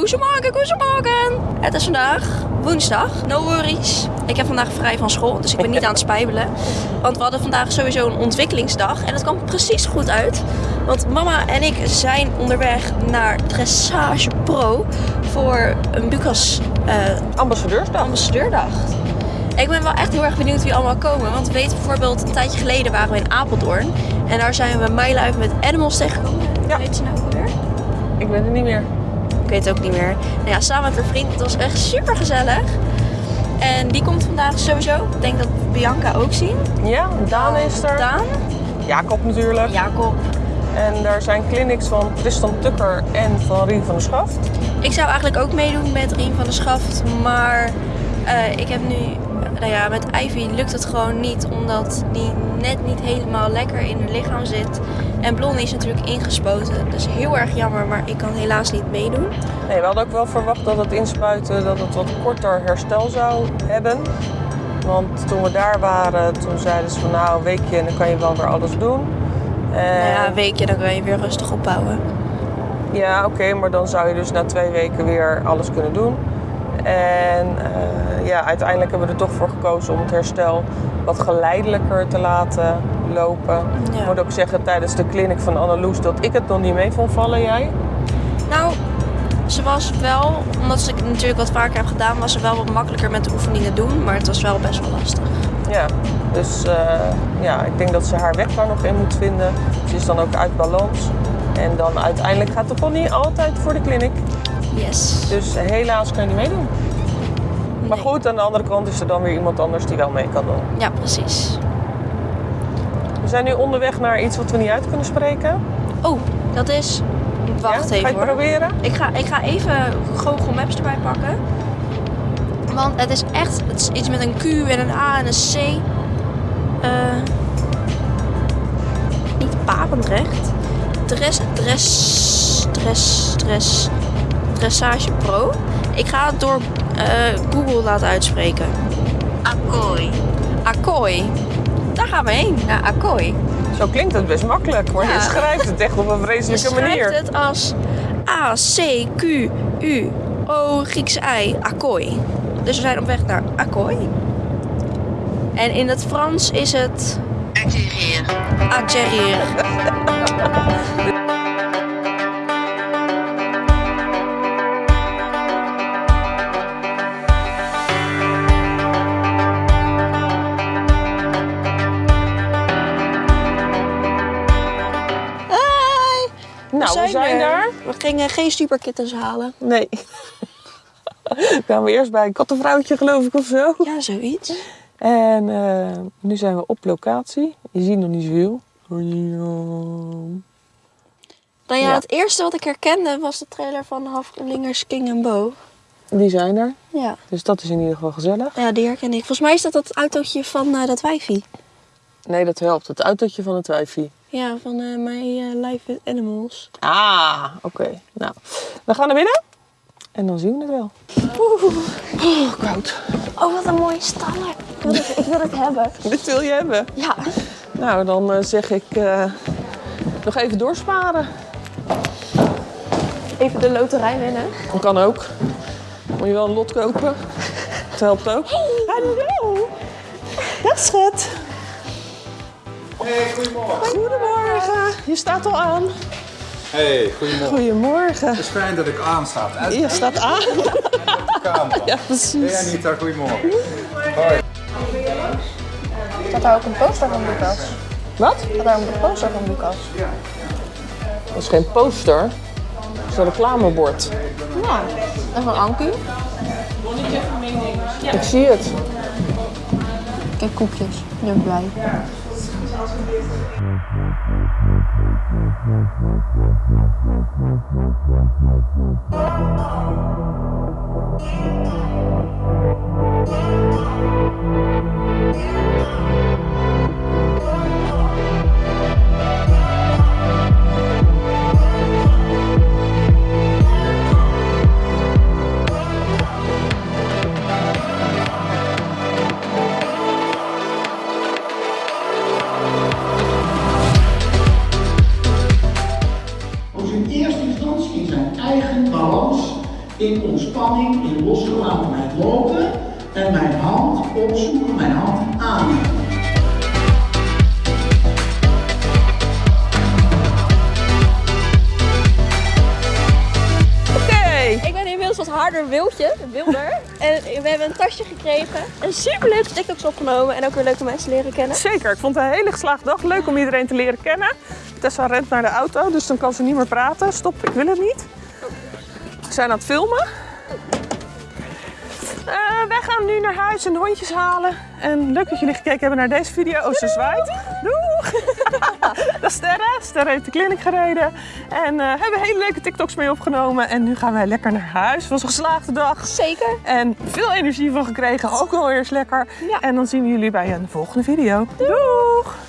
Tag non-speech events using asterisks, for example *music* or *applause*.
Goedemorgen, goedemorgen. Het is vandaag woensdag. No worries. Ik heb vandaag vrij van school, dus ik ben niet *laughs* aan het spijbelen. Want we hadden vandaag sowieso een ontwikkelingsdag. En het kwam precies goed uit. Want mama en ik zijn onderweg naar Dressage Pro voor een Bucas eh, Ambassadeursdag. ambassadeurdag. Ik ben wel echt heel erg benieuwd wie allemaal komen. Want we weten bijvoorbeeld, een tijdje geleden waren we in Apeldoorn. En daar zijn we MyLife met Animals tegengekomen. Ja. Weet ze nou alweer? Ik weet het niet meer. Ik weet het ook niet meer. Nou ja, samen met haar vriend. Het was echt super gezellig. En die komt vandaag sowieso. Ik denk dat we Bianca ook zien. Ja, Daan is er. Daan, Jacob natuurlijk. Jacob. En daar zijn clinics van Tristan Tukker en van Rien van der Schaft. Ik zou eigenlijk ook meedoen met Rien van der Schaft. Maar eh, ik heb nu... Nou ja, met Ivy lukt het gewoon niet. Omdat die net niet helemaal lekker in haar lichaam zit. En Blondie is natuurlijk ingespoten. Dus heel erg jammer. Maar ik kan helaas niet meedoen. Nee, we hadden ook wel verwacht dat het inspuiten dat het wat korter herstel zou hebben. Want toen we daar waren, toen zeiden ze van nou een weekje en dan kan je wel weer alles doen. En, Nou ja, een weekje, dan kan je weer rustig opbouwen. Ja, oké, maar dan zou je dus na twee weken weer alles kunnen doen. En eh, ja, uiteindelijk hebben we er toch voor gekozen om het herstel wat geleidelijker te laten lopen. Ja. Ik moet ook zeggen tijdens de clinic van Anneloes dat ik het nog niet mee vond vallen, jij? Nou, ze was wel, omdat ik het natuurlijk wat vaker heb gedaan, was ze wel wat makkelijker met de oefeningen doen. Maar het was wel best wel lastig. Ja, dus eh, ja, ik denk dat ze haar weg daar nog in moet vinden. Ze is dan ook uit balans. En dan uiteindelijk gaat de pony altijd voor de clinic. Yes. Dus helaas kan je niet meedoen. Maar goed, aan de andere kant is er dan weer iemand anders die wel mee kan doen. Ja, precies. We zijn nu onderweg naar iets wat we niet uit kunnen spreken. Oh, dat is. Wacht Ja? Ga je even het hoor. proberen? Ik ga, ik ga even Google Maps erbij pakken. Want het is echt het is iets met een Q en een A en een C. Eh niet Papendrecht. Dress, dress, dress, dress, dressage pro. Ik ga het door eh, Google laten uitspreken. Akkooi. Akkooi. Daar gaan we heen, naar Akkooi. Zo klinkt het best makkelijk, maar Ja. je schrijft het echt op een Je vreselijke schrijft manier. het als A, C, Q, U, O, Grieks I, Akkooi. Dus we zijn op weg naar Akkooi. En in het Frans is het... Atterrir. Hi! *laughs* Nou, we zijn, er. daar. We gingen geen superkittens halen. Nee. *laughs* Kwamen we eerst bij een kattenvrouwtje, geloof ik, of zo. Ja, zoiets. En eh, nu zijn we op locatie. Je ziet nog niet zoveel. Nou ja, Ja. het eerste wat ik herkende was de trailer van Haflingers King and Bo. Die zijn er. Ja. Dus dat is in ieder geval gezellig. ja, die herken ik. Volgens mij is dat dat autootje van eh, dat wijfie. Nee, dat helpt. Het autootje van het wijfie. Ja, van eh My eh, Life with Animals. Ah, oké. Nou, we gaan naar binnen. En dan zien we het wel. Oh, koud. Oh, wat een mooie staller. Ik wil het, ik wil het hebben. *laughs* Dit wil je hebben. Ja. Nou, dan eh, zeg ik eh, nog even doorsparen. Even de loterij winnen. Dat kan ook. Moet je wel een lot kopen. Dat helpt ook. Hallo. Dag schat. Hey, goedemorgen. Goedemorgen. Je staat al aan. Hey, goedemorgen. Goedemorgen. Het is fijn dat ik aansta. Uit Je staat aan. *laughs* de camera. Ja, Hey precies. Anita, goedemorgen. Hoi. Staat daar ook een poster van Lucas? Wat? Staat daar een poster van Lucas? Dat is geen poster. Dat is een reclamebord. Ja. En van Anku? Ik zie het. Ik heb koekjes. Ik ben blij. Dus in in ontspanning, in losgelatenheid lopen en mijn hand opzoeken, mijn hand aannemen. Oké. Ik ben inmiddels wat harder wildje, wilder. en we hebben een tasje gekregen. En superleuke TikToks opgenomen. En ook weer leuke mensen leren kennen. Zeker, ik vond het een hele geslaagde dag. Leuk om iedereen te leren kennen. Tessa rent naar de auto, dus dan kan ze niet meer praten. Stop, ik wil het niet. We zijn aan het filmen. Eh, wij gaan nu naar huis en de hondjes halen. En leuk dat jullie gekeken hebben naar deze video. Oh, ze zwaait. Doeg! *laughs* dat is Sterre. Sterre heeft de kliniek gereden. En eh, hebben hele leuke TikToks mee opgenomen. En nu gaan wij lekker naar huis. Het was een geslaagde dag. Zeker. En veel energie van gekregen. Ook wel eens lekker. Ja. En dan zien we jullie bij een volgende video. Doeg!